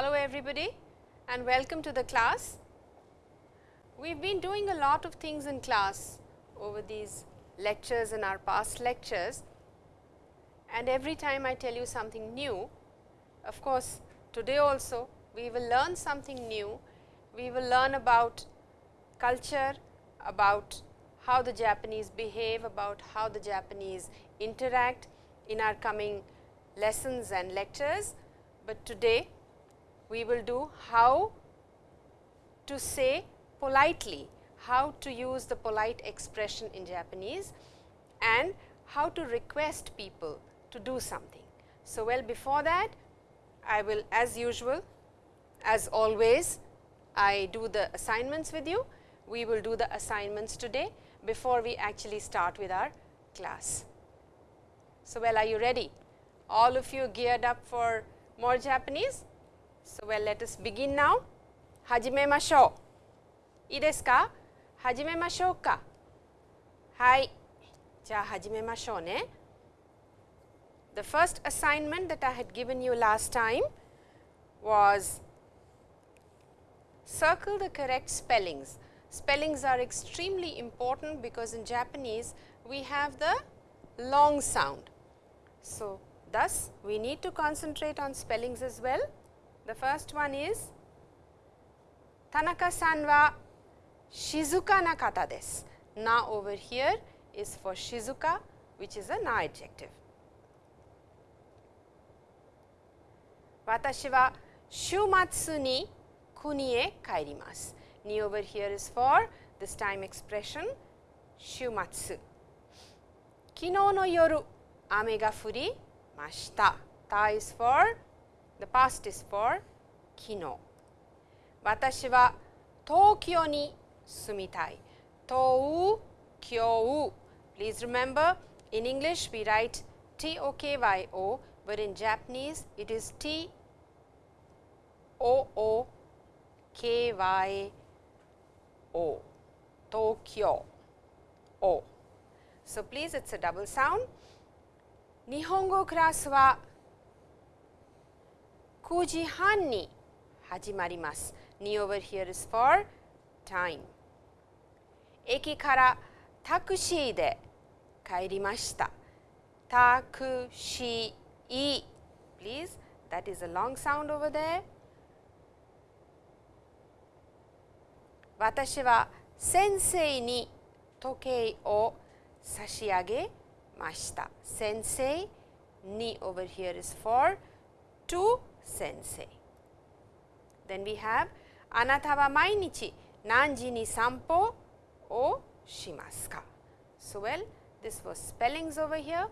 Hello everybody and welcome to the class. We have been doing a lot of things in class over these lectures and our past lectures and every time I tell you something new, of course, today also we will learn something new. We will learn about culture, about how the Japanese behave, about how the Japanese interact in our coming lessons and lectures. But today we will do how to say politely, how to use the polite expression in Japanese and how to request people to do something. So, well before that I will as usual as always I do the assignments with you. We will do the assignments today before we actually start with our class. So, well are you ready? All of you geared up for more Japanese? So, well let us begin now. Hajime masho. Ideska? Hajime masho ka. Hai. Ja hajime ne. The first assignment that I had given you last time was circle the correct spellings. Spellings are extremely important because in Japanese we have the long sound. So, thus we need to concentrate on spellings as well. The first one is Tanaka-san wa shizuka na kata desu. Na over here is for shizuka which is a na adjective. Watashi wa shumatsu ni kuni e kaerimasu. Ni over here is for this time expression shumatsu. Kino no yoru ame ga furi mashita. Ta is for the past is for 昨日。私は東京に住みたい。東京 Please remember in English we write T O K Y O but in Japanese it is T O O K Y O Tokyo O. So, please it is a double sound. 日本語クラスは 9時半に始まります。に over here is for time. 駅からタクシーで帰りました。タクシー please that is a long sound over there. 私は先生に時計を差し上げました。先生に over here is for to sensei. Then we have anata wa mainichi nanji ni sampo o shimasu ka. So, well this was spellings over here.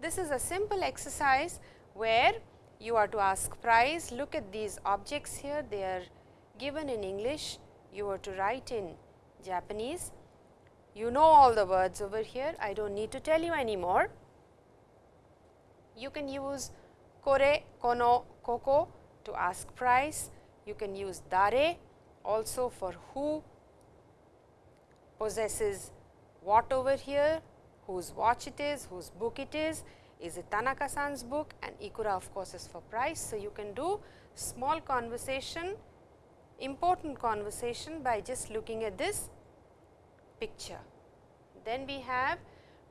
This is a simple exercise where you are to ask price, look at these objects here, they are given in English, you are to write in Japanese. You know all the words over here, I do not need to tell you anymore. You can use kore, kono, koko to ask price. You can use dare also for who possesses what over here, whose watch it is, whose book it is, is it Tanaka-san's book and Ikura of course, is for price. So, you can do small conversation, important conversation by just looking at this picture. Then we have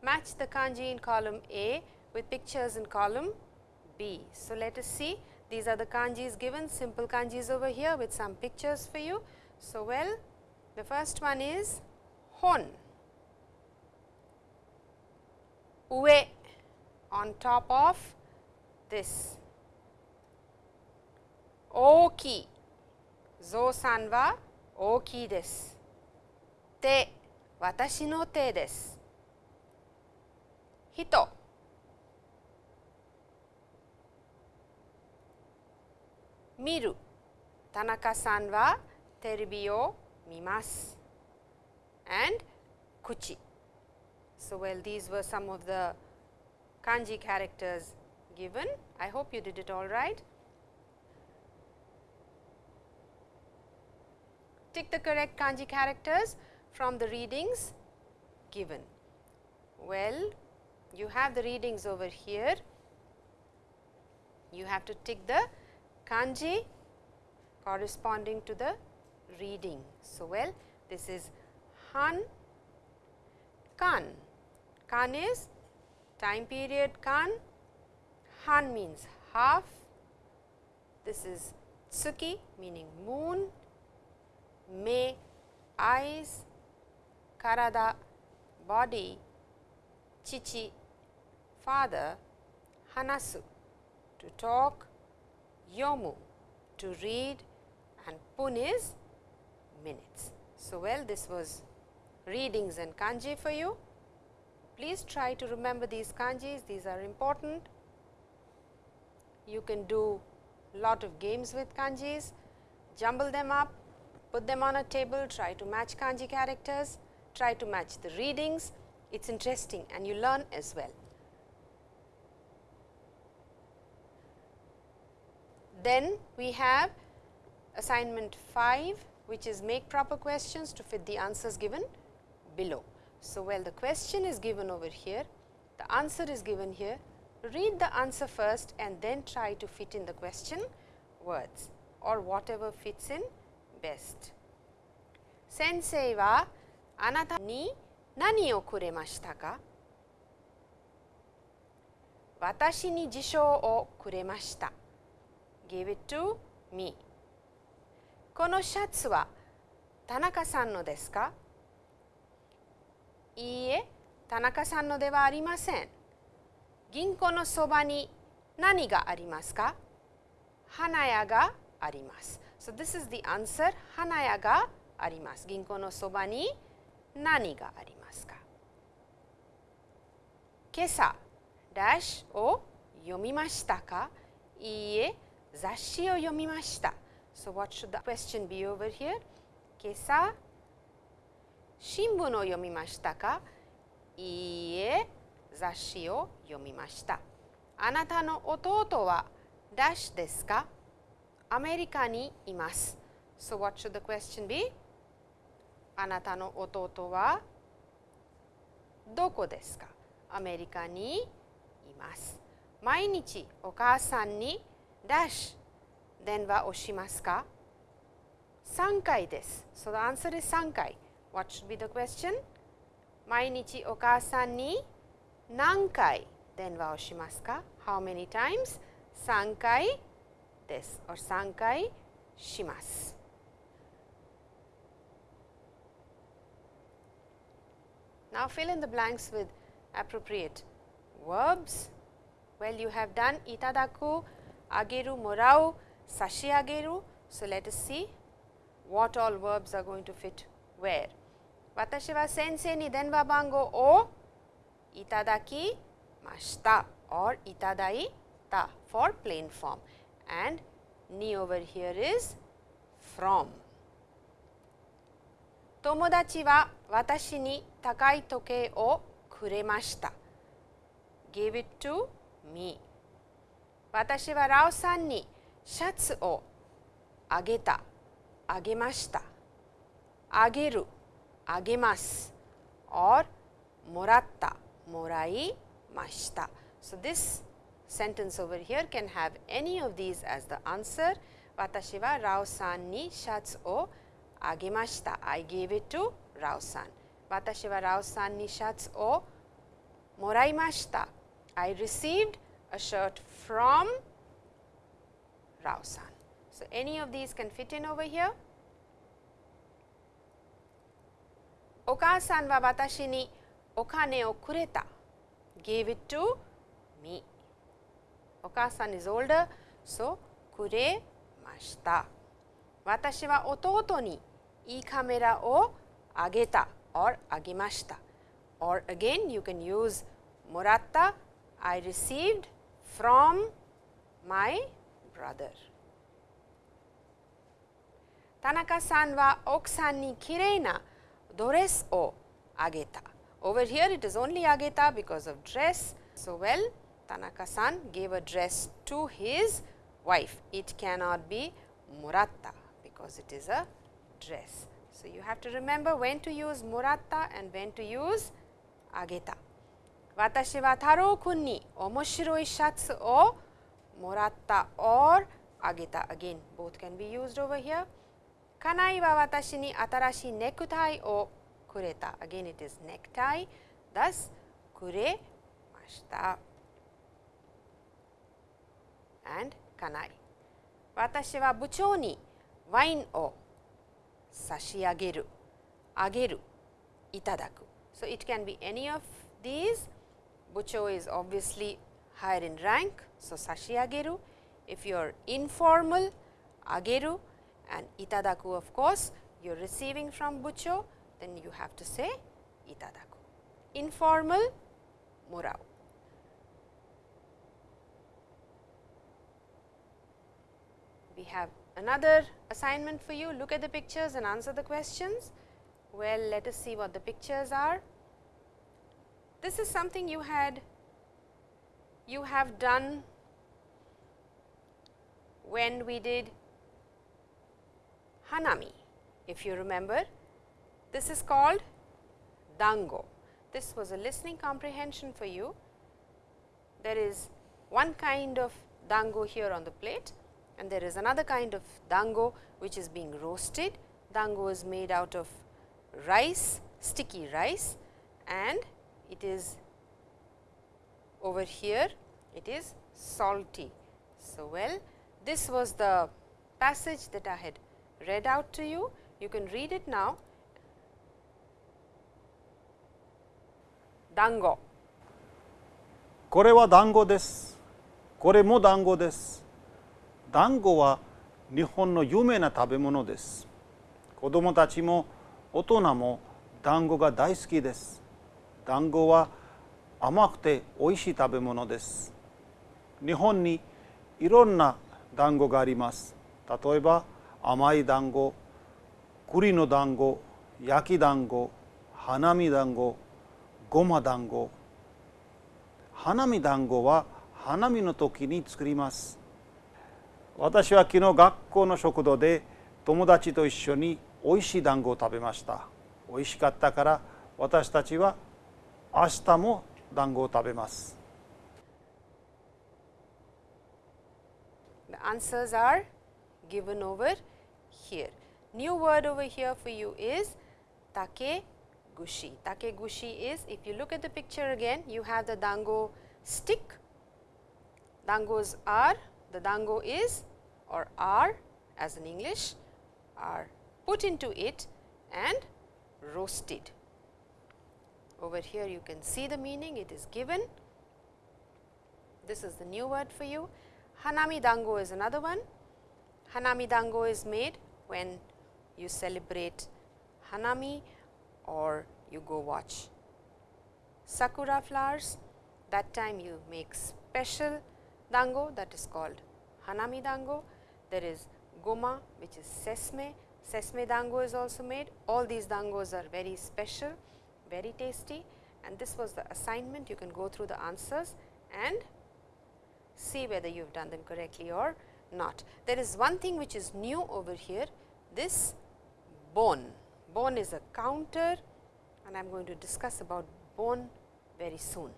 match the kanji in column A with pictures in column B. So, let us see these are the kanjis given simple kanjis over here with some pictures for you. So, well the first one is hon, ue on top of this. Oki, zo san wa oki desu. Te, watashi no te desu. Hito, miru, Tanaka-san wa terebi o mimasu. And kuchi. So, well these were some of the kanji characters given. I hope you did it all right. Tick the correct kanji characters from the readings given. Well, you have the readings over here. you have to tick the kanji corresponding to the reading. So, well this is han kan, kan is time period kan, han means half, this is tsuki meaning moon, me eyes, karada body, chichi father, hanasu to talk, yomu to read and pun is minutes. So, well this was readings and kanji for you. Please try to remember these kanjis, these are important. You can do lot of games with kanjis, jumble them up, put them on a table, try to match kanji characters, try to match the readings. It is interesting and you learn as well. Then we have assignment 5 which is make proper questions to fit the answers given below. So, well the question is given over here, the answer is given here, read the answer first and then try to fit in the question words or whatever fits in best. Sensei wa anata ni nani o kuremashita ka? Watashi ni jishou o kuremashita. Give it to me. このシャツは田中さんのですか？いいえ、田中さんのではありません。銀行のそばに何がありますか？花屋があります。So this is the answer 花屋があります。銀行のそばに何がありますか？今朝ダッシュを読みましたか？いいえ、雑誌を読みました。So what should the question be over here? 今朝新聞を読みましたか？いいえ、雑誌を読みました。あなたの弟はダッシュですか？アメリカにいます。So what should the question be? あなたの弟はどこですか？アメリカにいます。毎日お母さんに ダッシュ電話をしますか3回です。So the answer is 3回。What should be the question? 毎日お母さんに何回電話をしますか ?How many times? 3回です。or 3回します。Now fill in the blanks with appropriate verbs. Well, you have done itadaku, ageru morau, sashi ageru. So, let us see what all verbs are going to fit where. Watashi wa sensei ni denwa bango o itadaki mashita or itadai ta for plain form and ni over here is from. Tomodachi wa watashi ni takai toke o kuremashita. Gave it to me. 私はラオさんにシャツをあげたあげましたあげるあげます or もらったもらいました So this sentence over here can have any of these as the answer 私はラオさんにシャツをあげました I gave it to ラオさん私はラオさんにシャツをもらいました I received a shirt from Rao-san. So, any of these can fit in over here. Okasan wa watashi ni okane o kureta, gave it to me. Okasan is older, so kuremashita. Watashi wa ototo ni ii kamera o ageta or agimashita. Or again you can use moratta, I received from my brother. Tanaka-san wa oksan ni kirei na dores o ageta. Over here it is only ageta because of dress. So, well Tanaka-san gave a dress to his wife. It cannot be muratta because it is a dress. So, you have to remember when to use muratta and when to use ageta. 私は太郎くんに面白いシャツを moratta or ageta again both can be used over here. Kanai wa watashi ni atarashi necktie o kureta again it is necktie thus kuremashita and kanai. Watashi wa buchou ni wine o sashiageru, ageru, itadaku. So, it can be any of these, bucho is obviously higher in rank. So, sashiageru, if you are informal, ageru and itadaku of course, you are receiving from bucho, then you have to say itadaku. Informal, murau. We have another assignment for you, look at the pictures and answer the questions. Well, let us see what the pictures are. This is something you had you have done when we did Hanami, if you remember. This is called Dango. This was a listening comprehension for you. There is one kind of dango here on the plate and there is another kind of dango which is being roasted. Dango is made out of rice, sticky rice and it is over here it is salty. So, well this was the passage that I had read out to you. You can read it now. Dango. これは団子です。これも団子です。団子は日本の有名な食べ物です。子供たちも大人も団子が大好きです。団子は甘くて美味しい食べ物です。日本にいろんな団子があります。例えば甘い団子、栗の団子、焼き団子、花見団子、ごま団子、花見団子は花見の時に作ります私は昨日学校の食堂で友達と一緒においしい団子を食べましたおいしかったから私たちは明日も団子を食べます The answers are given over here. New word over here for you is take gushi. Take gushi is if you look at the picture again you have the dango stick. Dangos are the dango is or are as in English are put into it and roasted. Over here you can see the meaning it is given. This is the new word for you. Hanami dango is another one. Hanami dango is made when you celebrate Hanami or you go watch sakura flowers. That time you make special dango that is called Hanami dango. There is goma which is sesame. Sesame dango is also made. All these dangos are very special, very tasty and this was the assignment. You can go through the answers and see whether you have done them correctly or not. There is one thing which is new over here, this bone. Bone is a counter and I am going to discuss about bone very soon.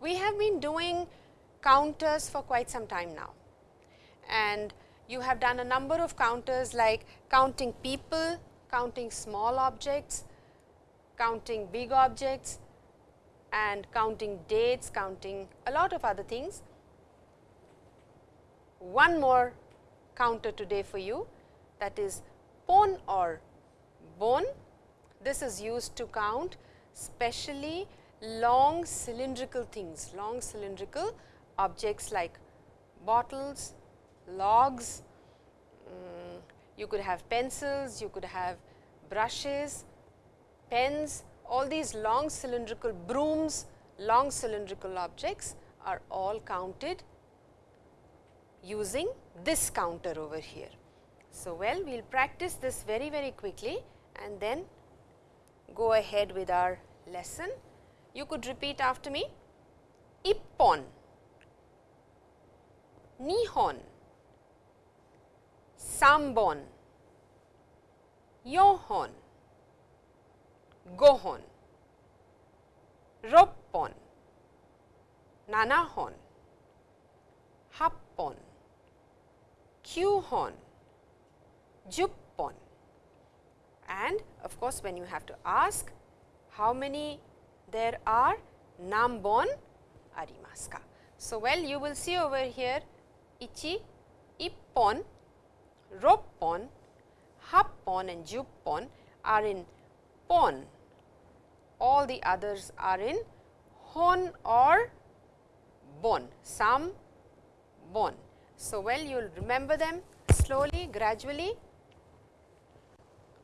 We have been doing counters for quite some time now and you have done a number of counters like counting people, counting small objects, counting big objects and counting dates, counting a lot of other things. One more counter today for you that is pon or bone. This is used to count specially long cylindrical things, long cylindrical objects like bottles, logs, um, you could have pencils, you could have brushes, pens, all these long cylindrical brooms, long cylindrical objects are all counted using this counter over here. So, well we will practice this very very quickly and then go ahead with our lesson. You could repeat after me. Ippon, nihon, Sambon, Yohon, Gohon, Roppon, Nanahon, Happon, Kyuhon, Juppon and of course, when you have to ask how many there are Nambon arimasu ka. So, well you will see over here ichi ippon roppon, happon and juppon are in pon, all the others are in hon or bon, some bon. So, well you will remember them slowly gradually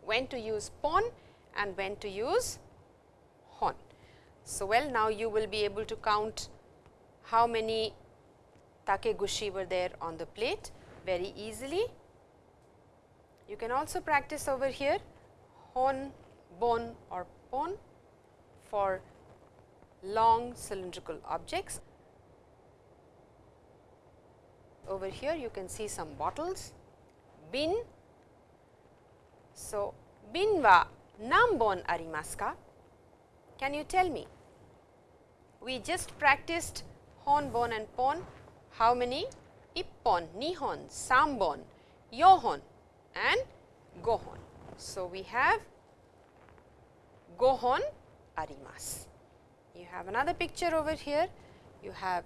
when to use pon and when to use hon. So, well now you will be able to count how many takegushi were there on the plate very easily. You can also practice over here hon, bon or pon for long cylindrical objects. Over here you can see some bottles, bin. So, bin wa nambon arimasu ka? Can you tell me? We just practiced hon, bon and pon. How many? Ippon, nihon, sambon, yohon and gohon. So, we have gohon arimasu. You have another picture over here. You have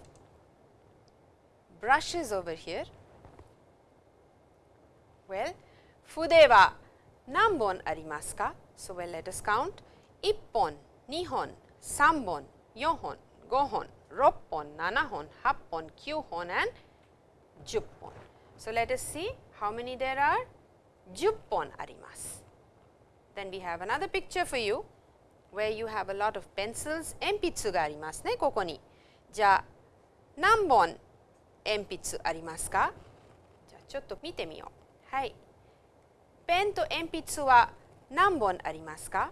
brushes over here. Well, fude wa nanbon arimasu ka? So, well let us count ippon, nihon, sambon, yohon, gohon, roppon, nanahon, happon, kyuhon and juppon. So, let us see how many there are juppon arimasu. Then we have another picture for you where you have a lot of pencils, enpitsu ga arimasu ne koko ni. じゃあ何本鉛筆ありますかじゃあちょっと見てみよう。はい。ペンと鉛筆は何本ありますか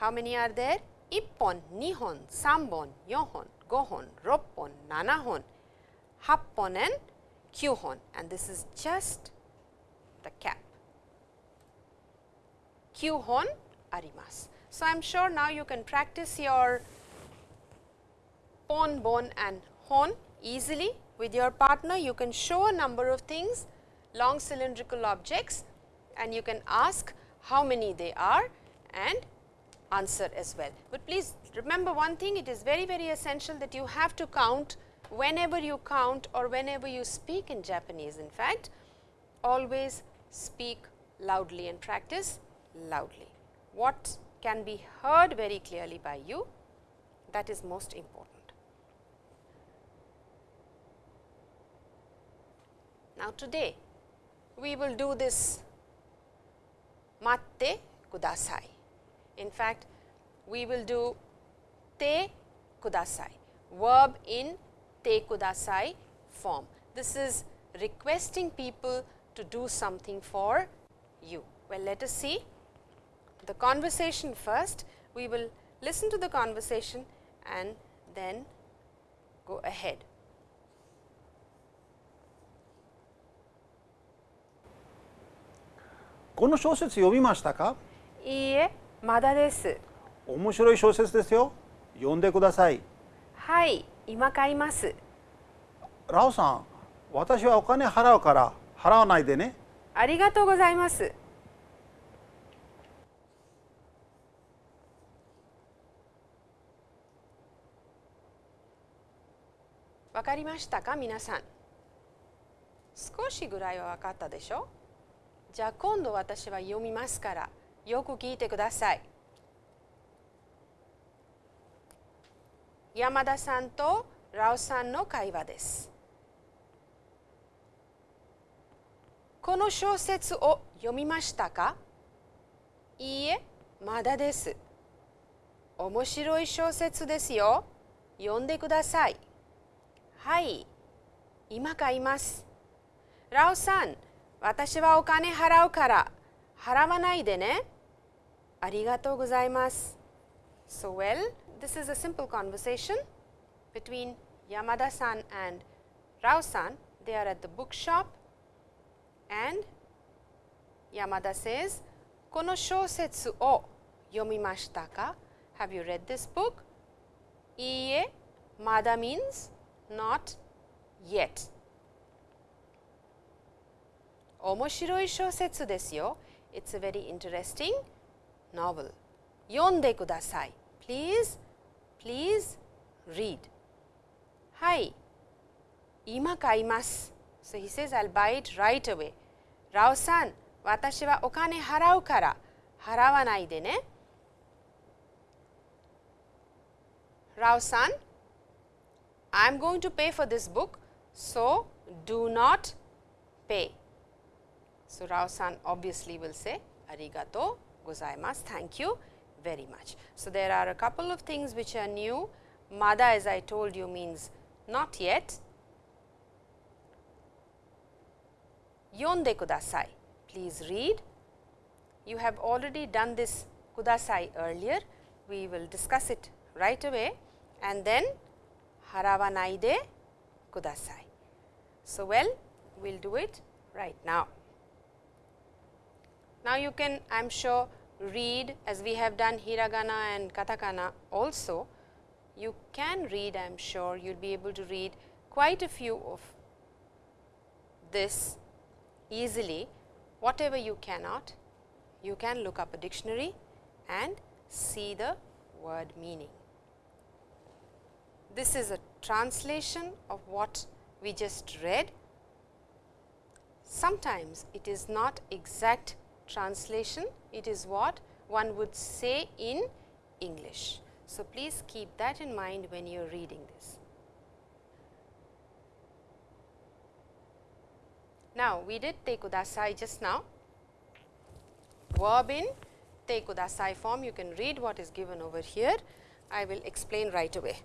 ?How many are there? 1本、2本、3本、4本、5本、6本、7本、8本 and 9本 and this is just the cap. q arimas. So, I am sure now you can practice your pon, bon and hon easily with your partner. You can show a number of things, long cylindrical objects and you can ask how many they are and answer as well. But please remember one thing, it is very, very essential that you have to count whenever you count or whenever you speak in Japanese. In fact, always speak loudly and practice loudly. What can be heard very clearly by you, that is most important. Now, today we will do this matte kudasai. In fact, we will do te kudasai, verb in te kudasai form. This is requesting people to do something for you. Well, let us see the conversation first. We will listen to the conversation and then go ahead. この小説読みましたか？いいえ、まだです。面白い小説ですよ読んでくださいはい、今買います。ラオさん私はお金払うから払わないでねありがとうございます。わかりましたか皆さん？少しぐらいは分かったでしょ？じゃあ今度私は読みますからよく聞いてください山田さんとラオさんの会話ですこの小説を読みましたか？いいえ、まだです。面白い小説ですよ。読んでください。はい、今買います。ラオさん、私はお金払うから払わないでね。ありがとうございます。So well, this is a simple conversation between Yamada-san and Rao-san. They are at the bookshop and Yamada says, この小説を yomimashita ka? Have you read this book? Iie, mada means not yet. 面白い小説ですよ。It's a very interesting novel. 読んでください。Please, please read. はい、今買います。So he says, I'll buy it right away. ラオさん、私はお金払うから払わないでね。Rao san, I am going to pay for this book, so do not pay. So, Rao san obviously will say arigato gozaimasu, thank you very much. So, there are a couple of things which are new. Mada as I told you means not yet. Yonde kudasai, please read. You have already done this kudasai earlier, we will discuss it right away and then harawanai de kudasai. So, well we will do it right now. Now, you can I am sure read as we have done hiragana and katakana also, you can read I am sure you will be able to read quite a few of this easily. Whatever you cannot, you can look up a dictionary and see the word meaning. This is a translation of what we just read. Sometimes it is not exact translation, it is what one would say in English. So, please keep that in mind when you are reading this. Now, we did te kudasai just now, verb in te kudasai form, you can read what is given over here. I will explain right away.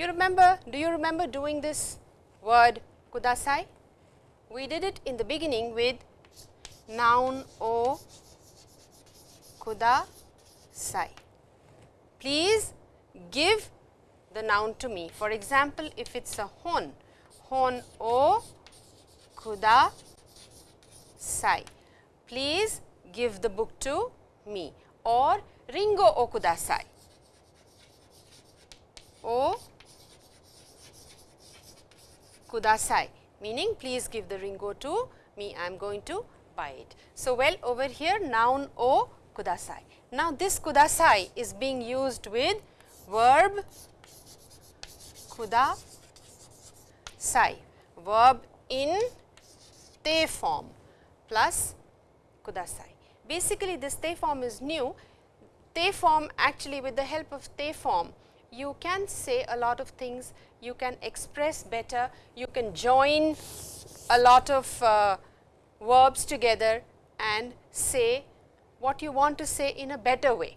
You remember, do you remember doing this word kudasai? We did it in the beginning with noun o kudasai. Please give the noun to me. For example, if it is a hon, hon o kudasai. Please give the book to me or ringo o kudasai. O kudasai meaning please give the ringo to me I am going to buy it. So, well over here noun o kudasai. Now, this kudasai is being used with verb kudasai verb in te form plus kudasai. Basically, this te form is new. Te form actually with the help of te form you can say a lot of things, you can express better, you can join a lot of uh, verbs together and say what you want to say in a better way.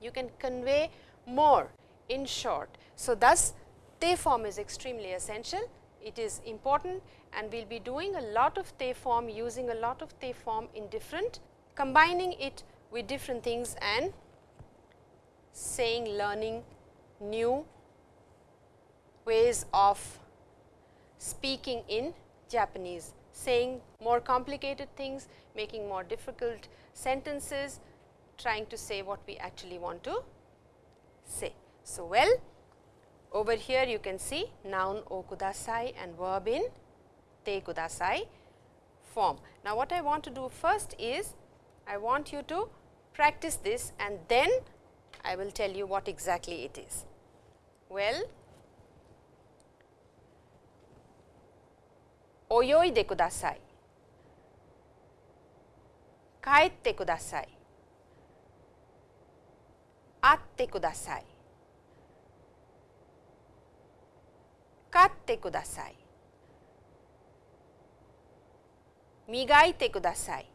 You can convey more in short. So, thus te form is extremely essential, it is important and we will be doing a lot of te form using a lot of te form in different combining it with different things and saying learning new ways of speaking in Japanese, saying more complicated things, making more difficult sentences, trying to say what we actually want to say. So, well over here you can see noun o kudasai and verb in te kudasai form. Now, what I want to do first is I want you to practice this and then I will tell you what exactly it is. Well, 泳いでください。帰ってください。会ってください。買ってください。磨いてください。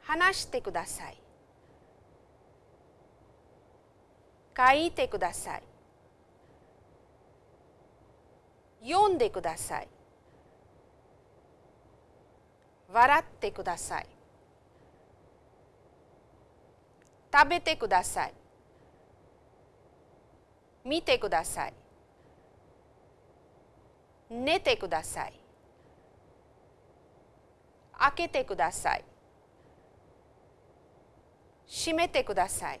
話してください。書いてください。読んでください。笑ってください。食べてください。見てください。寝てください開けてください閉めてください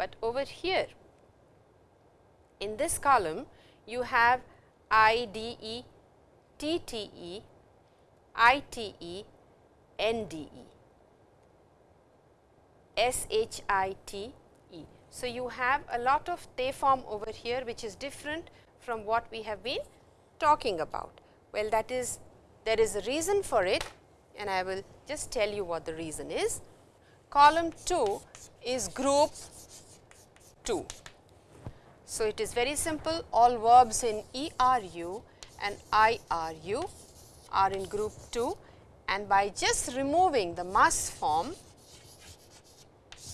but over here in this column you have IDE, TTE, ITE, NDE, SHITE. So, you have a lot of form over here which is different from what we have been talking about. Well, that is there is a reason for it and I will just tell you what the reason is. Column 2 is group 2. So, it is very simple all verbs in ERU and IRU are in group 2 and by just removing the mas form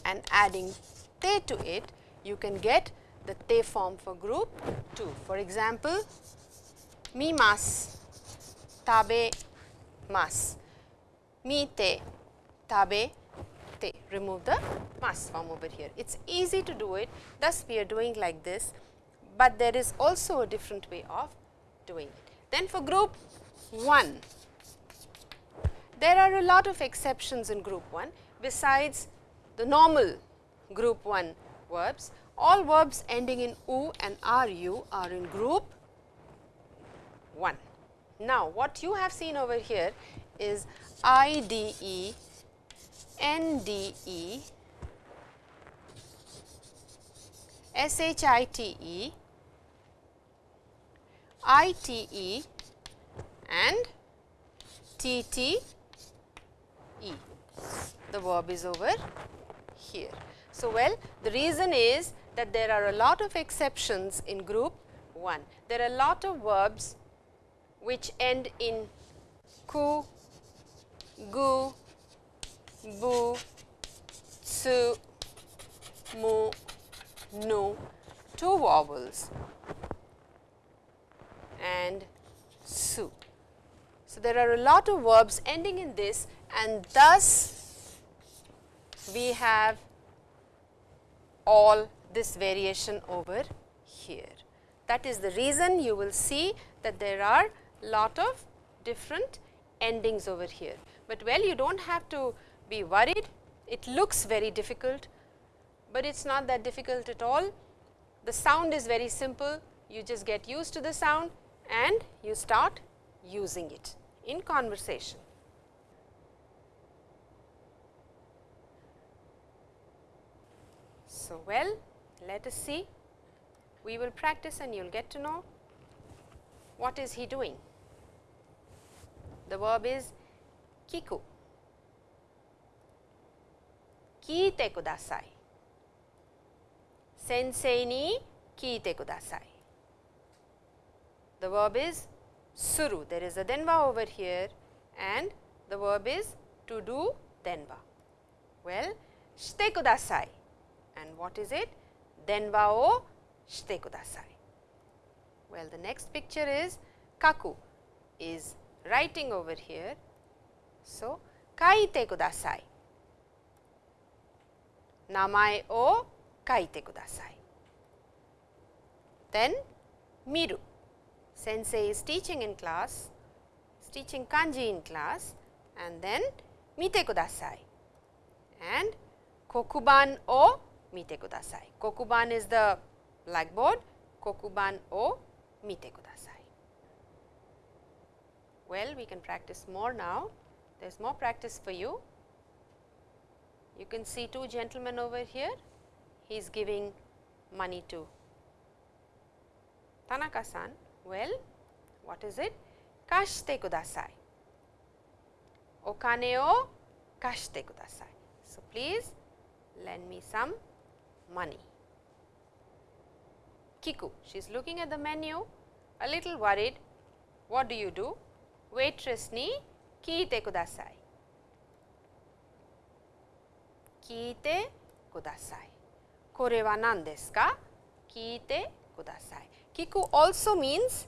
and adding te to it, you can get the te form for group 2. For example, mi mas, tabe mas, mi te, tabe te. Remove the mas form over here. It is easy to do it, thus we are doing like this, but there is also a different way of doing it. Then for group 1, there are a lot of exceptions in group 1 besides the normal group 1 verbs. All verbs ending in u and ru are in group 1. Now, what you have seen over here is IDE, NDE, SHITE, ITE and TTE. The verb is over here. So, well the reason is that there are a lot of exceptions in group 1. There are a lot of verbs which end in ku, gu, bu, tsu, mu, nu, two vowels and su. So, there are a lot of verbs ending in this and thus we have all this variation over here. That is the reason you will see that there are lot of different endings over here, but well you do not have to be worried, it looks very difficult, but it is not that difficult at all. The sound is very simple, you just get used to the sound and you start using it in conversation. So, well let us see we will practice and you will get to know what is he doing. The verb is kiku. Kiite kudasai. Sensei ni kiite kudasai. The verb is suru. There is a denwa over here and the verb is to do denwa. Well, shite kudasai. And what is it? Denwa o shite kudasai. Well, the next picture is kaku is writing over here. So, kaite kudasai. Namae o kaite kudasai. Then miru. Sensei is teaching in class, is teaching kanji in class and then mite kudasai. And kokuban o mite kudasai. Kokuban is the blackboard, kokuban o mite kudasai. Well, we can practice more now. There is more practice for you. You can see two gentlemen over here. He is giving money to Tanaka-san. Well, what is it? Kashite kudasai. Okane o kashite kudasai. So, please lend me some money. Kiku, she is looking at the menu, a little worried. What do you do? Waitress ni kiite kudasai. Kiite kudasai. Kore wa nan desu ka? Kudasai. Kiku also means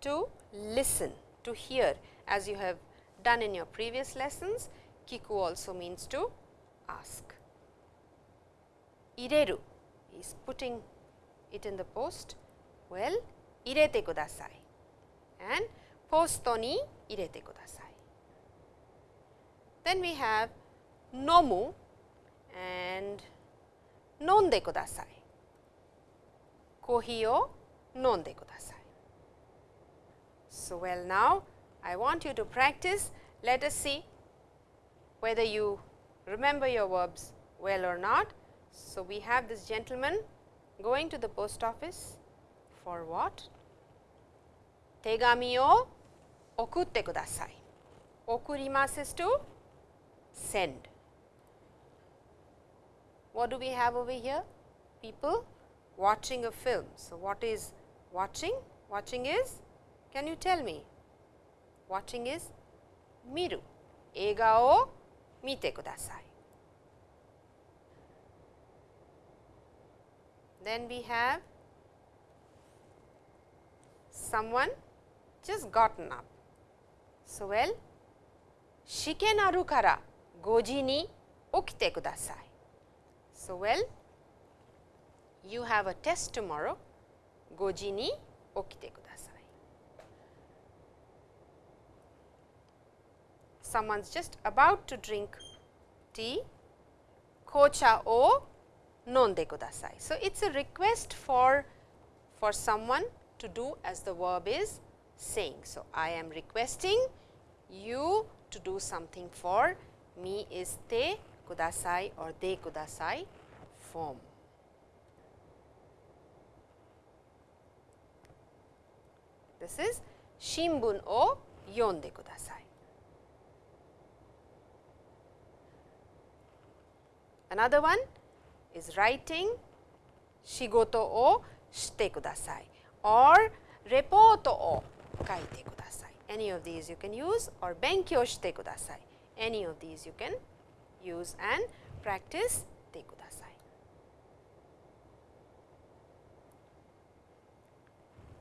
to listen, to hear as you have done in your previous lessons. Kiku also means to ask. Ireru is putting it in the post. Well, irete kudasai and posto irete kudasai. Then we have nomu and nonde kudasai. Kohi o nonde kudasai. So, well now I want you to practice. Let us see whether you remember your verbs well or not. So, we have this gentleman going to the post office for what? Tegami o okutte kudasai. Okurimasu is to send. What do we have over here? People watching a film. So, what is watching? Watching is, can you tell me? Watching is miru. Eiga o mite kudasai. Then we have someone just gotten up. So, well, shike naru kara goji ni okite kudasai. So, well, you have a test tomorrow, goji ni okite kudasai. Someone is just about to drink tea, kocha o nonde kudasai. So, it is a request for, for someone to do as the verb is saying. So, I am requesting you to do something for me is te kudasai or de kudasai form. This is shimbun o yonde kudasai. Another one is writing shigoto o shite kudasai or reporto o kaite kudasai. Any of these you can use or benkyou shite kudasai. Any of these you can use and practice てください。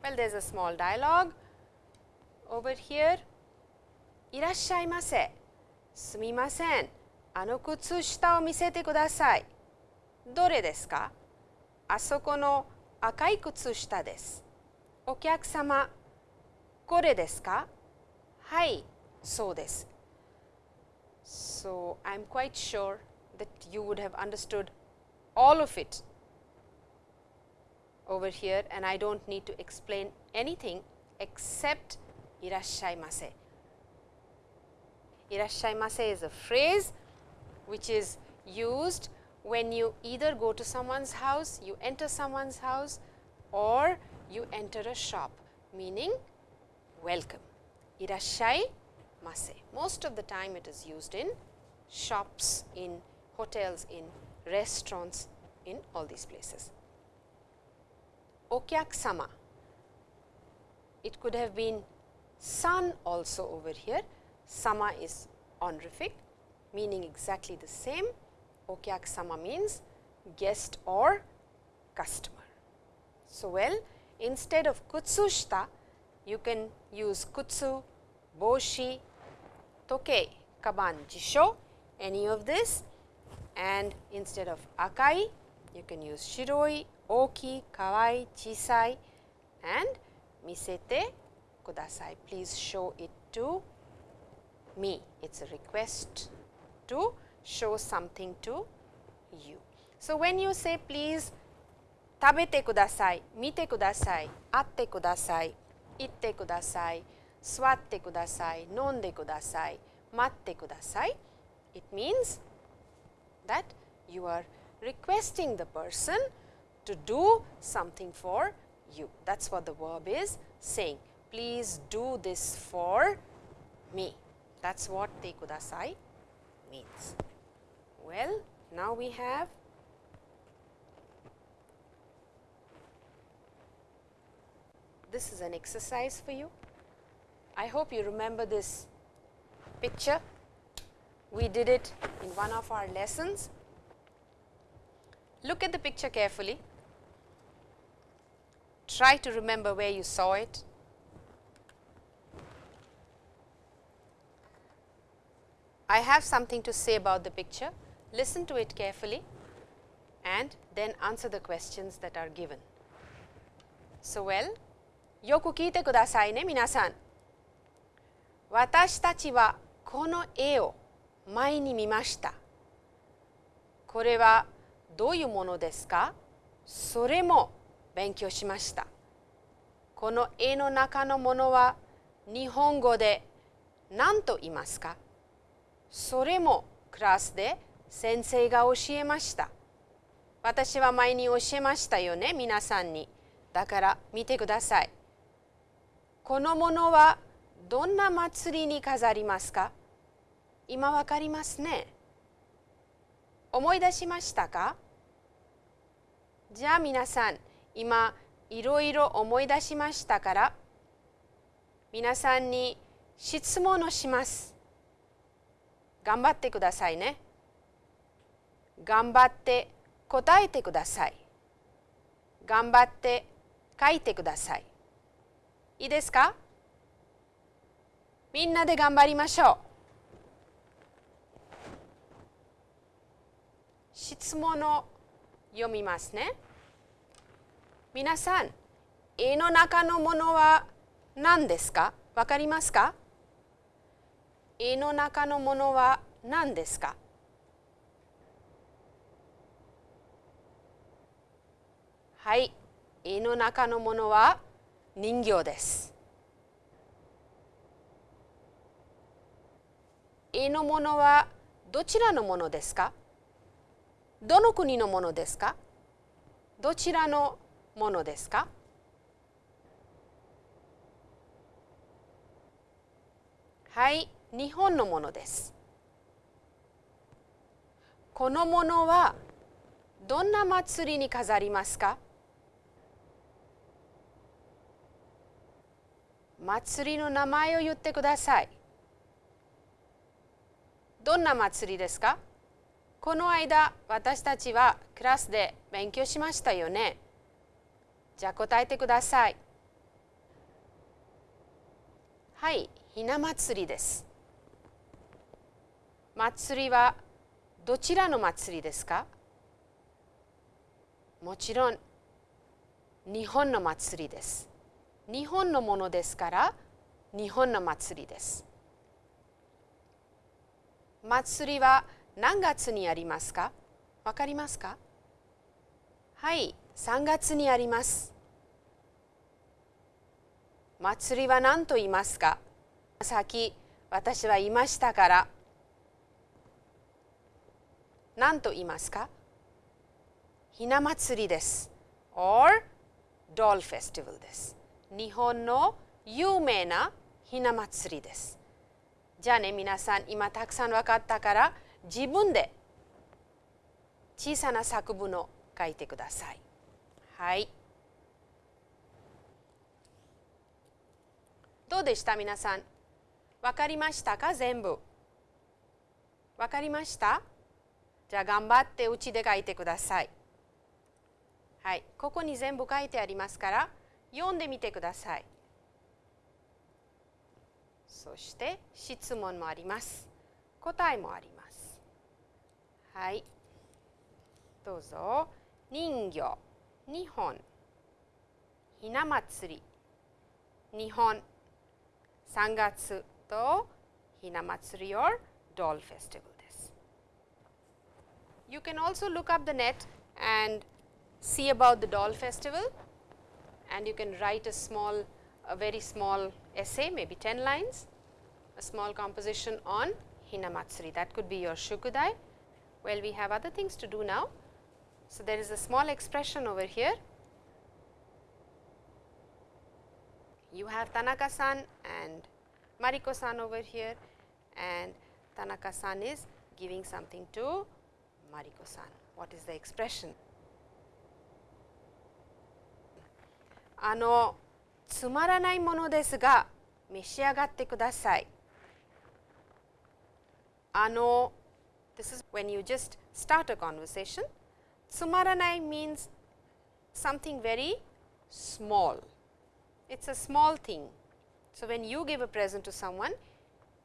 Well, there's a small dialogue over here. いらっしゃいませ。すみません。あの靴下を見せてください。どれですか？あそこの赤い靴下です。お客様、これですか？はい、そうです。So, I am quite sure that you would have understood all of it over here and I do not need to explain anything except irashaimase. Irashaimase is a phrase which is used when you either go to someone's house, you enter someone's house or you enter a shop meaning welcome. Irashai mase. Most of the time it is used in shops, in hotels, in restaurants, in all these places. Okyak sama, it could have been sun also over here. Sama is honorific, meaning exactly the same. Okyak sama means guest or customer. So, well instead of kutsushita, you can use kutsu, boshi okay kaban jisho any of this? And instead of akai you can use shiroi, oki, kawaii, chisai and misete kudasai. Please show it to me. It is a request to show something to you. So, when you say please tabete kudasai, mite kudasai, atte kudasai, itte kudasai, swatte kudasai, nonde kudasai, matte kudasai. It means that you are requesting the person to do something for you. That is what the verb is saying. Please do this for me. That is what te kudasai means. Well, now we have this is an exercise for you. I hope you remember this picture. We did it in one of our lessons. Look at the picture carefully. Try to remember where you saw it. I have something to say about the picture. Listen to it carefully and then answer the questions that are given. So, well, よく聞いてくださいね、皆さん。 私たちはこの絵を前に見ました。これはどういうものですか？それも勉強しました。この絵の中のものは日本語で何と言いますか？それもクラスで先生が教えました。私は前に教えましたよね、皆さんに。だから見てください。このものはどんな祭りに飾りますか？今わかりますね。思い出しましたか？じゃあ皆さん、今いろいろ思い出しましたから皆さんに質問をします。頑張ってくださいね。頑張って答えてください。頑張って書いてください。いいですか？みんなで頑張りましょう。質問を読みますね。皆さん、絵の中のものは何ですか？わかりますか？絵の中のものは何ですか？はい、絵の中のものは人形です。絵のものはどちらのものですか？どの国のものですか？どちらのものですか？はい、日本のものです。このものはどんな祭りに飾りますか？祭りの名前を言ってください。どんな祭りですか？この間私たちはクラスで勉強しましたよね。じゃあ答えてください。はい、ひな祭りです。祭りはどちらの祭りですか？もちろん日本の祭りです。日本のものですから日本の祭りです。祭りは何月にありますか？わかりますか？はい、3月にあります。祭りは何と言いますか？さっき私は言いましたから何と言いますか？ひな祭りです。or doll festival です。日本の有名なひな祭りです。じゃあね皆さん今たくさん分かったから自分で小さな作文を書いてください。はい。どうでした？皆さん分かりましたか？全部分かりました？じゃあ頑張ってうちで書いてください。はい、ここに全部書いてありますから読んでみてください。そして質問もあります。答えもあります。はい。どうぞ。人形、日本、ひな祭り、日本、3月とひな祭り or doll festival です。You can also look up the net and see about the doll festival and you can write a small, a very small essay, maybe 10 lines, a small composition on Hinamatsuri. That could be your Shukudai. Well, we have other things to do now. So, there is a small expression over here. You have Tanaka-san and Mariko-san over here and Tanaka-san is giving something to Mariko-san. What is the expression? あのつまらないものですが召し上がってください。あの this is when you just start a conversation. つまらない means something very small. It's a small thing. So, when you give a present to someone,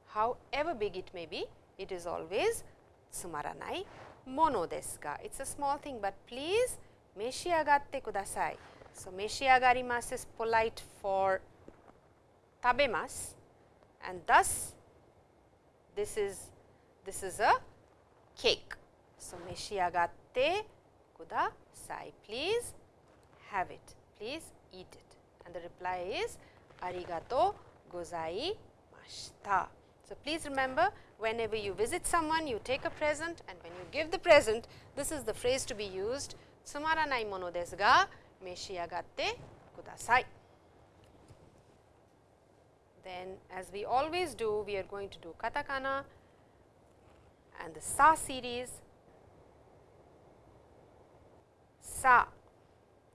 however big it may be, it is always つまらないものですが It's a small thing, but please 召し上がってください。 so, Meshiagarimas is polite for tabemas and thus this is this is a cake. So, Meshiagatte kudasai, please have it, please eat it and the reply is arigato gozaimashita. So, please remember whenever you visit someone you take a present and when you give the present this is the phrase to be used sumara nai mono desu ga 召し上がってください。Then as we always do, we are going to do katakana and the sa series. Sa.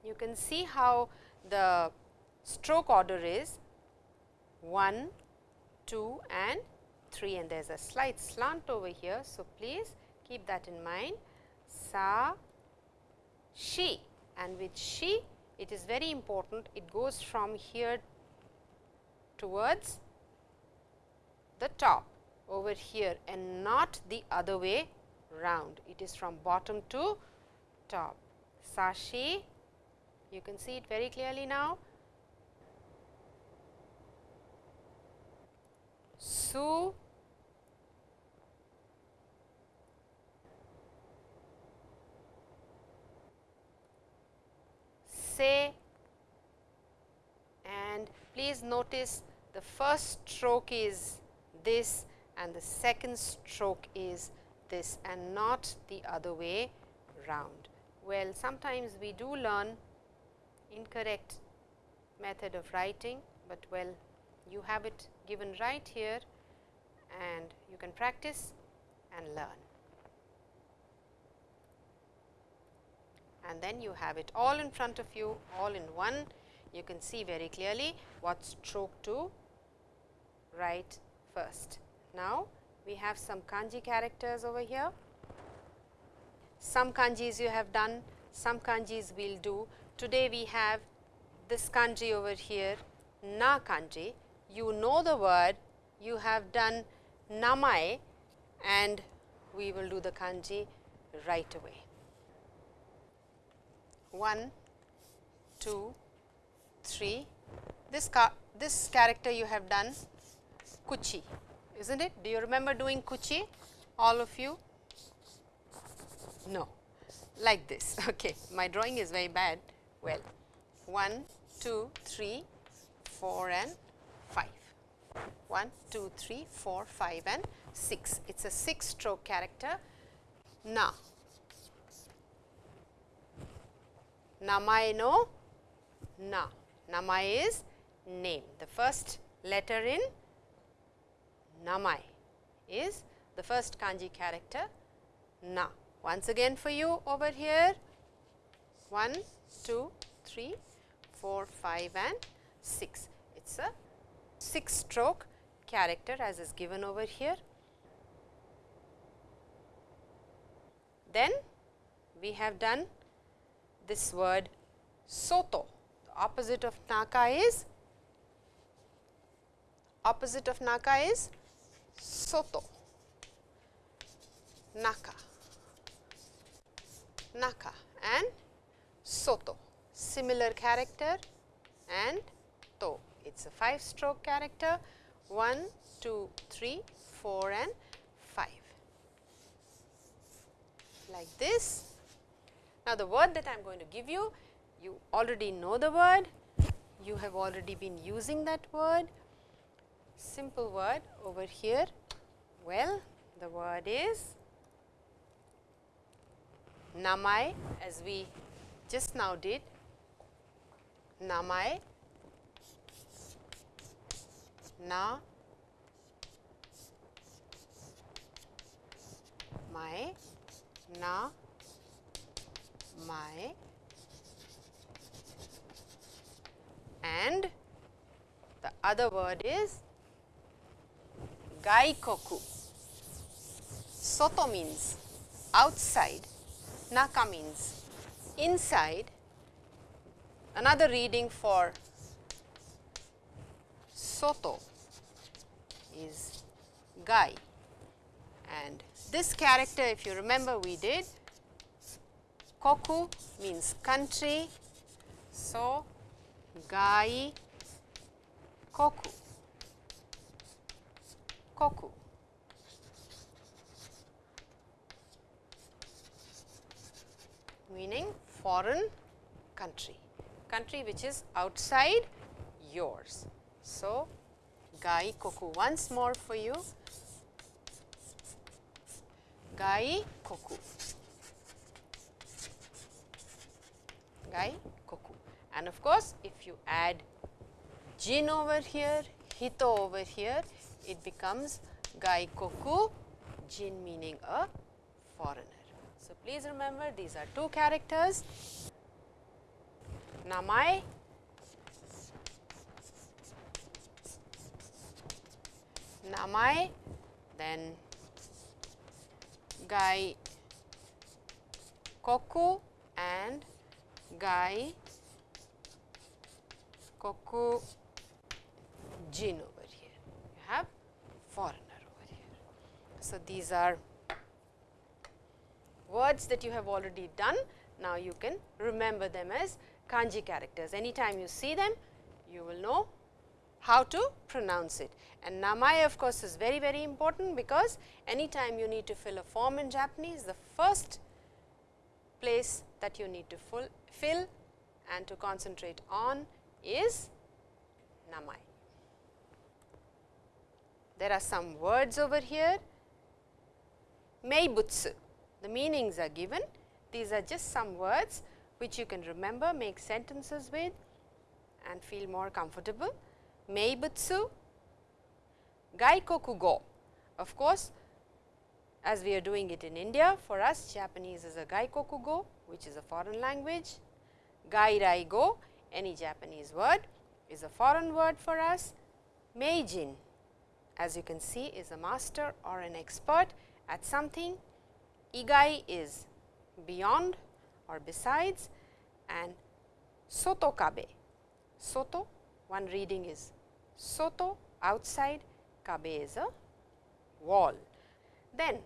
You can see how the stroke order is 1, 2 and 3 and there is a slight slant over here. So, please keep that in mind sa, she and with she it is very important it goes from here towards the top over here and not the other way round. It is from bottom to top. Sashi, you can see it very clearly now. Su, say and please notice the first stroke is this and the second stroke is this and not the other way round. Well, sometimes we do learn incorrect method of writing, but well you have it given right here and you can practice and learn. And then you have it all in front of you, all in one. You can see very clearly what stroke to write first. Now, we have some kanji characters over here. Some kanjis you have done, some kanjis we will do. Today, we have this kanji over here, na kanji. You know the word, you have done namae and we will do the kanji right away. 1, 2, 3. This, this character you have done kuchi, is not it? Do you remember doing kuchi, all of you? No, like this. Okay, my drawing is very bad. Well, 1, 2, 3, 4 and 5. 1, 2, 3, 4, 5 and 6. It is a 6 stroke character. Na. Namae no na. Namae is name. The first letter in Namae is the first kanji character na. Once again for you over here 1, 2, 3, 4, 5 and 6. It is a 6 stroke character as is given over here. Then we have done this word soto. The opposite of naka is opposite of naka is soto, naka, naka and soto. Similar character and to. It is a 5 stroke character 1, 2, 3, 4 and 5 like this now, the word that I am going to give you, you already know the word, you have already been using that word, simple word over here. Well, the word is namai as we just now did, namai, na, my, na, my and The other word is gaikoku. Soto means outside, naka means inside. Another reading for soto is gai and this character if you remember we did koku means country. So, gai koku. Koku. Meaning foreign country, country which is outside yours. So, gai koku. Once more for you, gai koku, gai koku. And of course, if you add jin over here, hito over here, it becomes gai koku, jin meaning a foreigner. So, please remember these are two characters. Namai. Namai, then gai koku and gai koku. Jin over here. You have foreigner over here. So these are words that you have already done. Now you can remember them as kanji characters. Anytime you see them you will know how to pronounce it. And namae of course, is very very important because anytime you need to fill a form in Japanese, the first place that you need to full, fill and to concentrate on is namai. There are some words over here, meibutsu, the meanings are given. These are just some words which you can remember, make sentences with and feel more comfortable meibutsu, gaikoku go. Of course, as we are doing it in India, for us Japanese is a gaikokugo, which is a foreign language. Gairaigo, any Japanese word is a foreign word for us. Meijin, as you can see is a master or an expert at something. Igai is beyond or besides and sotokabe. Soto, one reading is soto outside, kabe is a wall. Then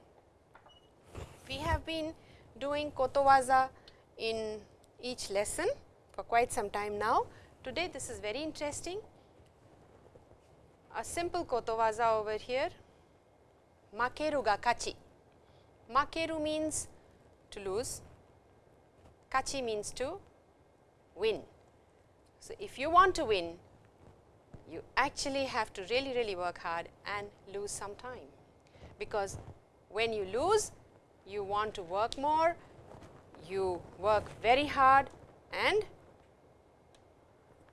we have been doing kotowaza in each lesson for quite some time now. Today this is very interesting. A simple kotowaza over here, makeru ga kachi. Makeru means to lose, kachi means to win. So, if you want to win, you actually have to really really work hard and lose some time, because when you lose you want to work more, you work very hard and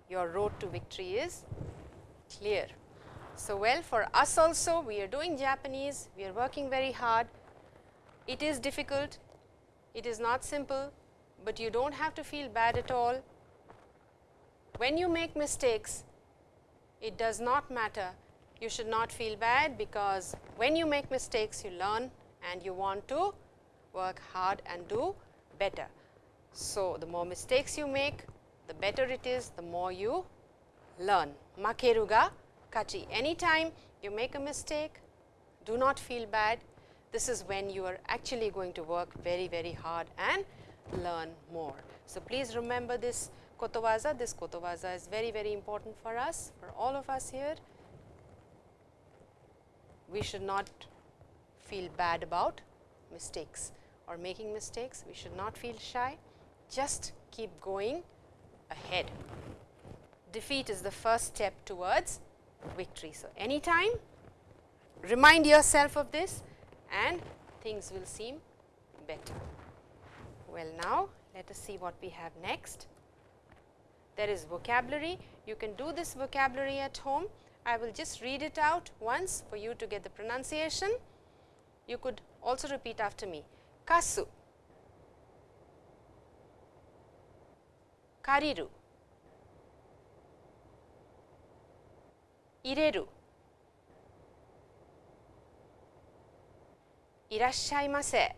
your road to victory is clear. So, well for us also we are doing Japanese, we are working very hard, it is difficult, it is not simple, but you do not have to feel bad at all. When you make mistakes, it does not matter. You should not feel bad because when you make mistakes you learn and you want to work hard and do better. So, the more mistakes you make the better it is the more you learn. Makeru ga kachi. Anytime you make a mistake do not feel bad this is when you are actually going to work very very hard and learn more. So, please remember this kotowaza, this kotowaza is very very important for us, for all of us here. We should not feel bad about mistakes or making mistakes, we should not feel shy, just keep going ahead. Defeat is the first step towards victory. So, anytime remind yourself of this and things will seem better. Well, now let us see what we have next there is vocabulary. You can do this vocabulary at home. I will just read it out once for you to get the pronunciation. You could also repeat after me. Kasu, kariru, 入れるいらっしゃいませ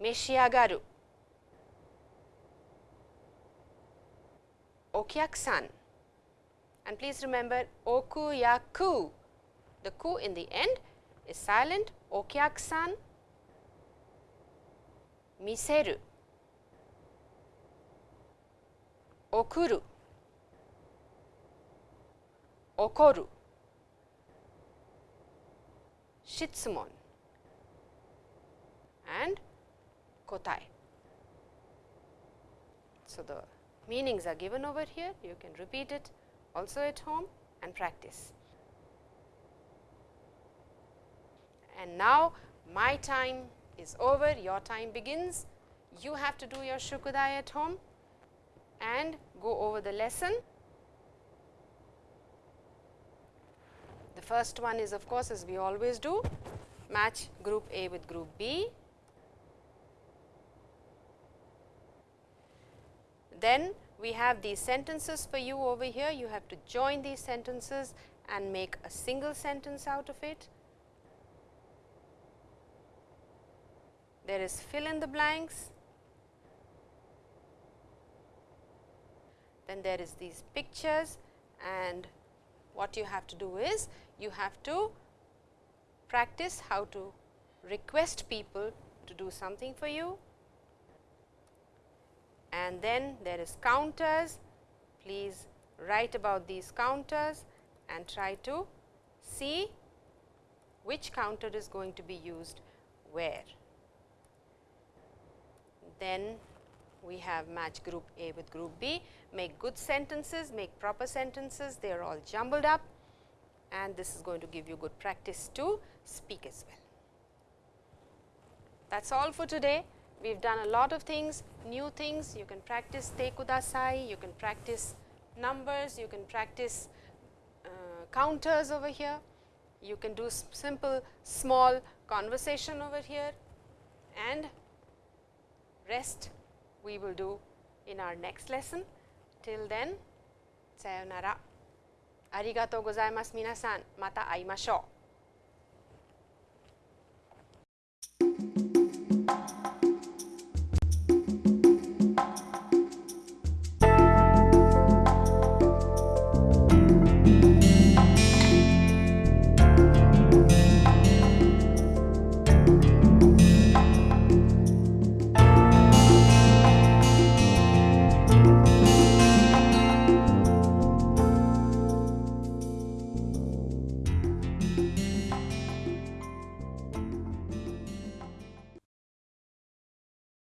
召し上がるお客さん and please remember おくやく the ku in the end is silent. Okyakusan, miseru, okuru, okoru, shitsumon and kotai. So, the meanings are given over here, you can repeat it also at home and practice. And now my time is over your time begins you have to do your shukudai at home and go over the lesson The first one is of course, as we always do match group A with group B. Then we have these sentences for you over here. You have to join these sentences and make a single sentence out of it. There is fill in the blanks. Then there is these pictures and what you have to do is you have to practice how to request people to do something for you and then there is counters. Please write about these counters and try to see which counter is going to be used where. Then we have match group A with group B, make good sentences, make proper sentences, they are all jumbled up and this is going to give you good practice to speak as well. That is all for today. We have done a lot of things, new things. You can practice te kudasai, you can practice numbers, you can practice uh, counters over here. You can do simple small conversation over here and Rest we will do in our next lesson. Till then, sayonara. Arigato gozaimasu minasan. Mata aimashou.